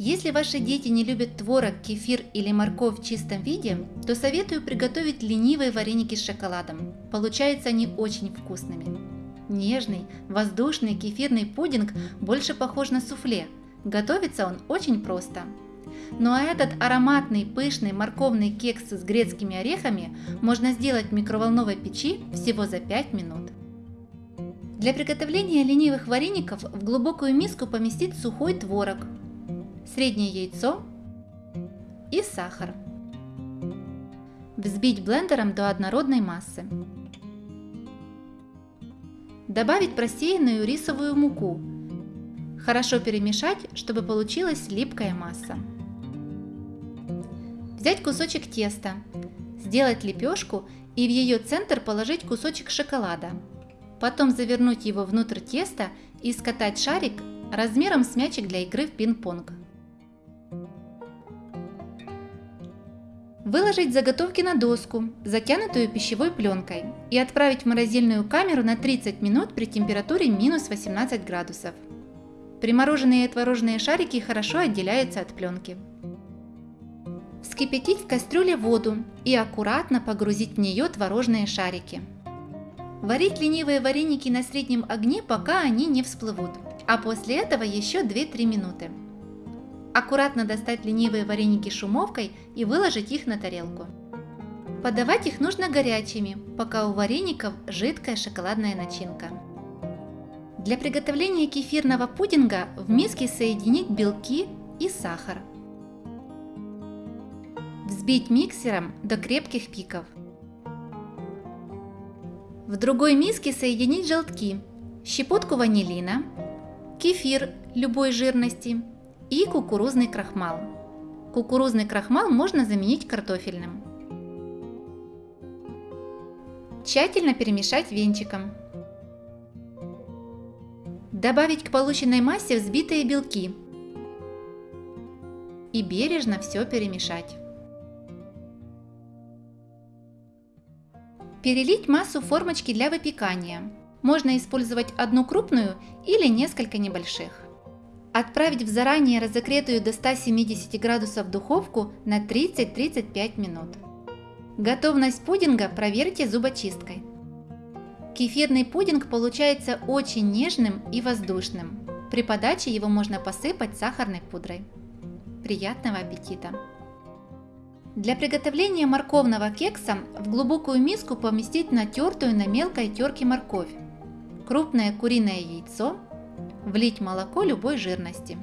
Если ваши дети не любят творог, кефир или морковь в чистом виде, то советую приготовить ленивые вареники с шоколадом. Получаются они очень вкусными. Нежный, воздушный кефирный пудинг больше похож на суфле. Готовится он очень просто. Ну а этот ароматный, пышный морковный кекс с грецкими орехами можно сделать в микроволновой печи всего за 5 минут. Для приготовления ленивых вареников в глубокую миску поместить сухой творог, среднее яйцо и сахар. Взбить блендером до однородной массы. Добавить просеянную рисовую муку. Хорошо перемешать, чтобы получилась липкая масса. Взять кусочек теста, сделать лепешку и в ее центр положить кусочек шоколада. Потом завернуть его внутрь теста и скатать шарик размером с мячик для игры в пинг-понг. Выложить заготовки на доску, затянутую пищевой пленкой, и отправить в морозильную камеру на 30 минут при температуре минус 18 градусов. Примороженные творожные шарики хорошо отделяются от пленки. Вскипятить в кастрюле воду и аккуратно погрузить в нее творожные шарики. Варить ленивые вареники на среднем огне, пока они не всплывут, а после этого еще 2-3 минуты. Аккуратно достать ленивые вареники шумовкой и выложить их на тарелку. Подавать их нужно горячими, пока у вареников жидкая шоколадная начинка. Для приготовления кефирного пудинга в миске соединить белки и сахар. Взбить миксером до крепких пиков. В другой миске соединить желтки, щепотку ванилина, кефир любой жирности, и кукурузный крахмал. Кукурузный крахмал можно заменить картофельным. Тщательно перемешать венчиком. Добавить к полученной массе взбитые белки. И бережно все перемешать. Перелить массу формочки для выпекания. Можно использовать одну крупную или несколько небольших. Отправить в заранее разогретую до 170 градусов духовку на 30-35 минут. Готовность пудинга проверьте зубочисткой. Кефирный пудинг получается очень нежным и воздушным. При подаче его можно посыпать сахарной пудрой. Приятного аппетита! Для приготовления морковного кекса в глубокую миску поместить натертую на мелкой терке морковь, крупное куриное яйцо, Влить молоко любой жирности.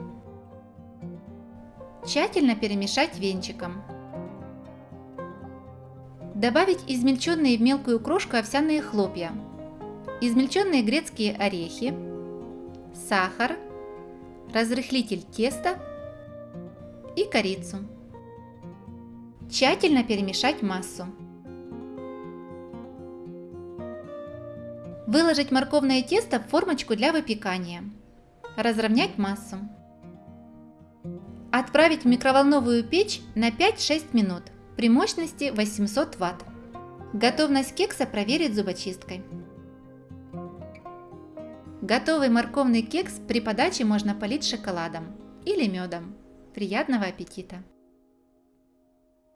Тщательно перемешать венчиком. Добавить измельченные в мелкую крошку овсяные хлопья, измельченные грецкие орехи, сахар, разрыхлитель теста и корицу. Тщательно перемешать массу. Выложить морковное тесто в формочку для выпекания. Разровнять массу. Отправить в микроволновую печь на 5-6 минут при мощности 800 Вт. Готовность кекса проверить зубочисткой. Готовый морковный кекс при подаче можно полить шоколадом или медом. Приятного аппетита!